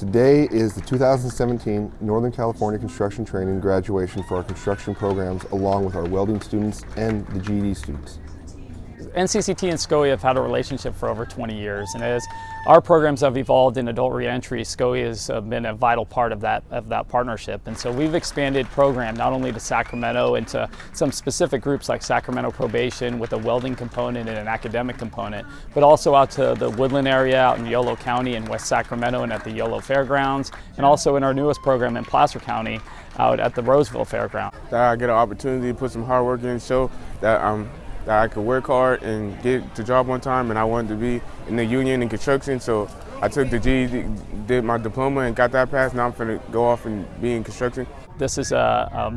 Today is the 2017 Northern California Construction Training graduation for our construction programs along with our welding students and the GED students. NCCT and SCOE have had a relationship for over 20 years, and as our programs have evolved in adult reentry, SCOE has uh, been a vital part of that of that partnership. And so we've expanded program not only to Sacramento and to some specific groups like Sacramento Probation with a welding component and an academic component, but also out to the Woodland area out in Yolo County and West Sacramento and at the Yolo Fairgrounds, and also in our newest program in Placer County out at the Roseville Fairground. That I get an opportunity to put some hard work in, show that I'm that I could work hard and get the job on time and I wanted to be in the union in construction so I took the GED, did my diploma and got that passed. Now I'm going to go off and be in construction. This is a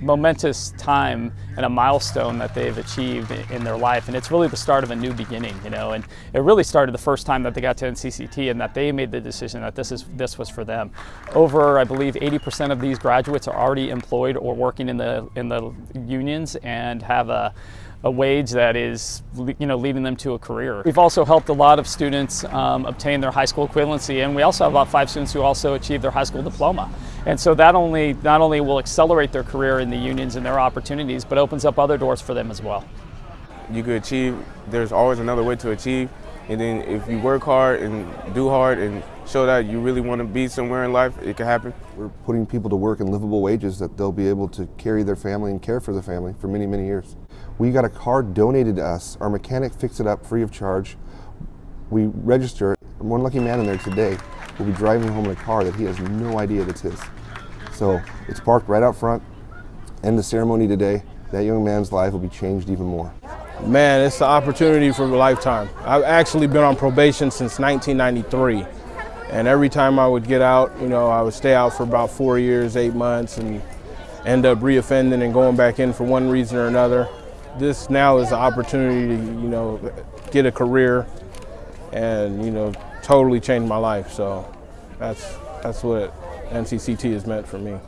momentous time and a milestone that they've achieved in their life and it's really the start of a new beginning you know and it really started the first time that they got to NCCT and that they made the decision that this is this was for them over I believe 80% of these graduates are already employed or working in the in the unions and have a a wage that is you know leading them to a career. We've also helped a lot of students um, obtain their high school equivalency and we also have about five students who also achieved their high school diploma. And so that only not only will accelerate their career in the unions and their opportunities, but opens up other doors for them as well. You could achieve, there's always another way to achieve. And then if you work hard and do hard and show that you really want to be somewhere in life, it can happen. We're putting people to work in livable wages that they'll be able to carry their family and care for their family for many, many years. We got a car donated to us. Our mechanic fixed it up free of charge. We register. One lucky man in there today will be driving home in a car that he has no idea that's his. So it's parked right out front. End the ceremony today. That young man's life will be changed even more. Man, it's an opportunity for a lifetime. I've actually been on probation since 1993. And every time I would get out, you know, I would stay out for about four years, eight months, and end up reoffending and going back in for one reason or another. This now is an opportunity to, you know, get a career and, you know, totally change my life. So that's, that's what NCCT has meant for me.